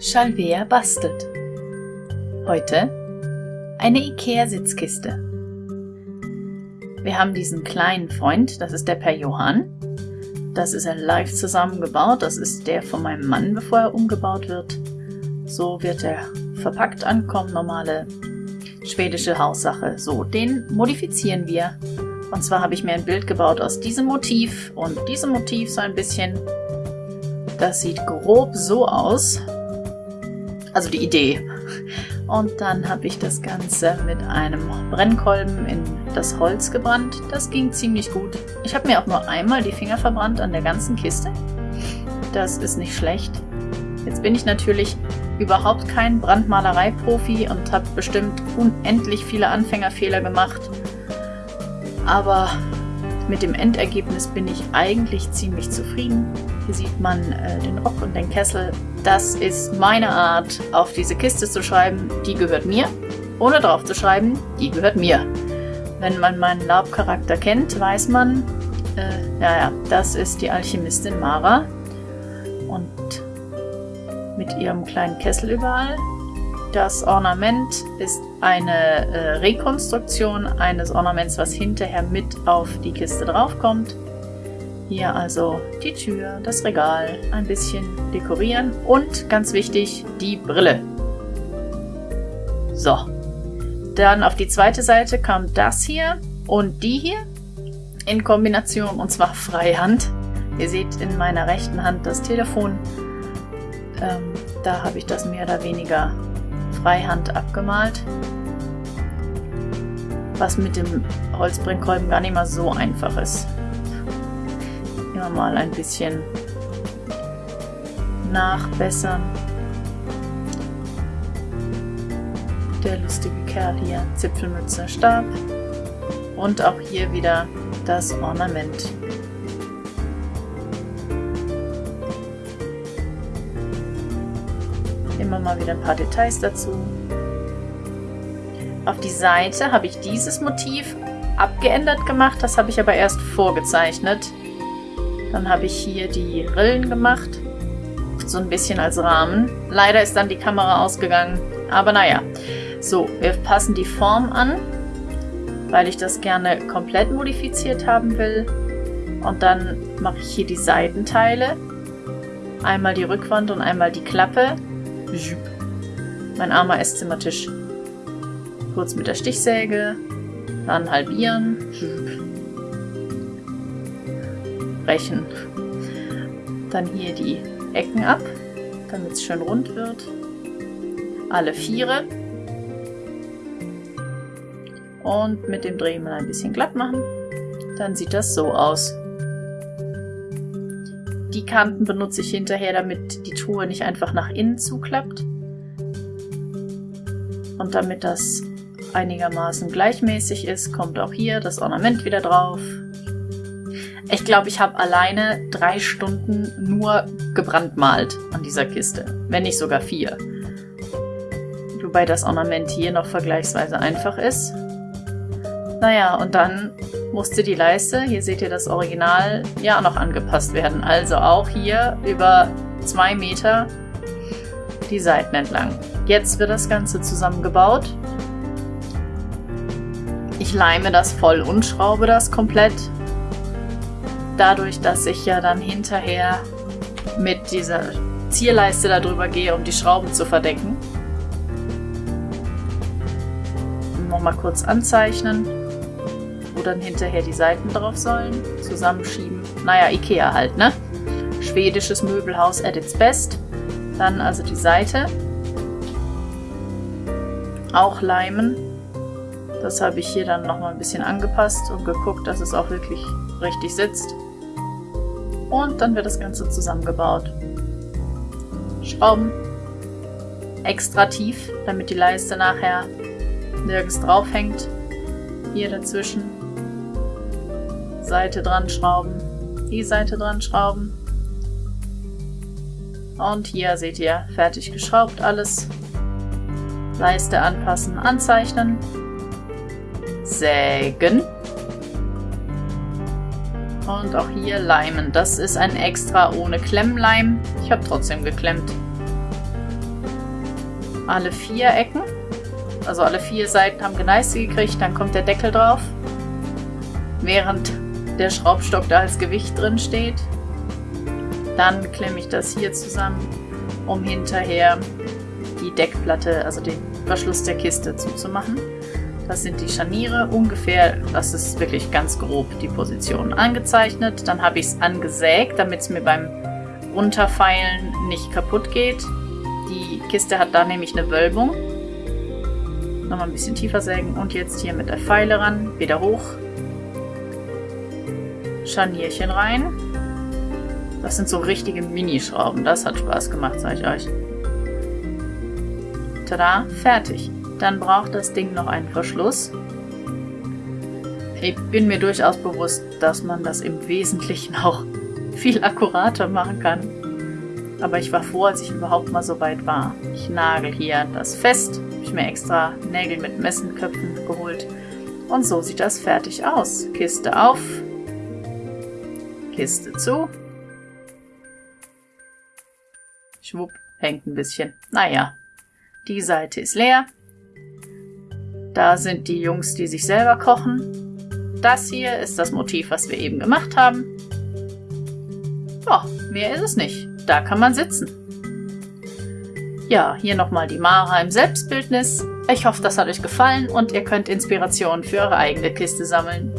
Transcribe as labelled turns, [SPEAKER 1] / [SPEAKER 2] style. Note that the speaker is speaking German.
[SPEAKER 1] Chalvea bastelt. Heute eine Ikea-Sitzkiste. Wir haben diesen kleinen Freund, das ist der Per Johann. Das ist er live zusammengebaut. Das ist der von meinem Mann, bevor er umgebaut wird. So wird er verpackt ankommen, normale schwedische Haussache. So, den modifizieren wir. Und zwar habe ich mir ein Bild gebaut aus diesem Motiv und diesem Motiv so ein bisschen. Das sieht grob so aus. Also die Idee. Und dann habe ich das Ganze mit einem Brennkolben in das Holz gebrannt. Das ging ziemlich gut. Ich habe mir auch nur einmal die Finger verbrannt an der ganzen Kiste. Das ist nicht schlecht. Jetzt bin ich natürlich überhaupt kein Brandmalerei-Profi und habe bestimmt unendlich viele Anfängerfehler gemacht. Aber mit dem Endergebnis bin ich eigentlich ziemlich zufrieden. Hier sieht man äh, den Rock und den Kessel. Das ist meine Art, auf diese Kiste zu schreiben, die gehört mir. Ohne drauf zu schreiben, die gehört mir. Wenn man meinen Laubcharakter kennt, weiß man, äh, ja, ja, das ist die Alchemistin Mara. Und mit ihrem kleinen Kessel überall. Das Ornament ist eine äh, Rekonstruktion eines Ornaments, was hinterher mit auf die Kiste draufkommt. Hier also die Tür, das Regal, ein bisschen dekorieren und ganz wichtig, die Brille. So, dann auf die zweite Seite kam das hier und die hier in Kombination und zwar Freihand. Ihr seht in meiner rechten Hand das Telefon ähm, da habe ich das mehr oder weniger freihand abgemalt. Was mit dem Holzbrennkolben gar nicht mal so einfach ist. Immer mal ein bisschen nachbessern. Der lustige Kerl hier, Zipfelmütze, Stab. Und auch hier wieder das Ornament. immer mal wieder ein paar Details dazu. Auf die Seite habe ich dieses Motiv abgeändert gemacht, das habe ich aber erst vorgezeichnet. Dann habe ich hier die Rillen gemacht, so ein bisschen als Rahmen. Leider ist dann die Kamera ausgegangen, aber naja. So, wir passen die Form an, weil ich das gerne komplett modifiziert haben will. Und dann mache ich hier die Seitenteile. Einmal die Rückwand und einmal die Klappe. Mein armer Esszimmertisch. Kurz mit der Stichsäge. Dann halbieren. Brechen. Dann hier die Ecken ab, damit es schön rund wird. Alle Viere. Und mit dem Dremel ein bisschen glatt machen. Dann sieht das so aus. Die Kanten benutze ich hinterher, damit die Truhe nicht einfach nach innen zuklappt. Und damit das einigermaßen gleichmäßig ist, kommt auch hier das Ornament wieder drauf. Ich glaube, ich habe alleine drei Stunden nur gebrandmalt an dieser Kiste. Wenn nicht sogar vier. Wobei das Ornament hier noch vergleichsweise einfach ist. Naja, und dann musste die Leiste, hier seht ihr das Original, ja noch angepasst werden. Also auch hier über zwei Meter die Seiten entlang. Jetzt wird das Ganze zusammengebaut. Ich leime das voll und schraube das komplett. Dadurch, dass ich ja dann hinterher mit dieser Zierleiste darüber gehe, um die Schrauben zu verdecken. Nochmal kurz anzeichnen wo dann hinterher die Seiten drauf sollen. Zusammenschieben. Naja, Ikea halt, ne? Schwedisches Möbelhaus at its best. Dann also die Seite. Auch leimen. Das habe ich hier dann nochmal ein bisschen angepasst und geguckt, dass es auch wirklich richtig sitzt. Und dann wird das Ganze zusammengebaut. Schrauben. Extra tief, damit die Leiste nachher nirgends drauf hängt. Hier dazwischen Seite dran schrauben, die Seite dran schrauben. Und hier seht ihr, fertig geschraubt alles. Leiste anpassen, anzeichnen. Sägen. Und auch hier leimen. Das ist ein extra ohne Klemmleim. Ich habe trotzdem geklemmt. alle vier Ecken. Also alle vier Seiten haben Geneiste gekriegt, dann kommt der Deckel drauf. Während der Schraubstock da als Gewicht drin steht. Dann klemme ich das hier zusammen, um hinterher die Deckplatte, also den Verschluss der Kiste zuzumachen. Das sind die Scharniere ungefähr, das ist wirklich ganz grob die Position angezeichnet. Dann habe ich es angesägt, damit es mir beim Runterfeilen nicht kaputt geht. Die Kiste hat da nämlich eine Wölbung. Nochmal ein bisschen tiefer sägen und jetzt hier mit der Feile ran, wieder hoch. Scharnierchen rein. Das sind so richtige Minischrauben. Das hat Spaß gemacht, sage ich euch. Tada, fertig. Dann braucht das Ding noch einen Verschluss. Ich bin mir durchaus bewusst, dass man das im Wesentlichen auch viel akkurater machen kann. Aber ich war froh, als ich überhaupt mal so weit war. Ich nagel hier das fest. Habe ich mir extra Nägel mit Messenköpfen geholt. Und so sieht das fertig aus. Kiste auf. Kiste zu. Schwupp, hängt ein bisschen. Naja, die Seite ist leer. Da sind die Jungs, die sich selber kochen. Das hier ist das Motiv, was wir eben gemacht haben. Ja, mehr ist es nicht. Da kann man sitzen. Ja, hier nochmal die Mara im Selbstbildnis. Ich hoffe, das hat euch gefallen und ihr könnt Inspirationen für eure eigene Kiste sammeln.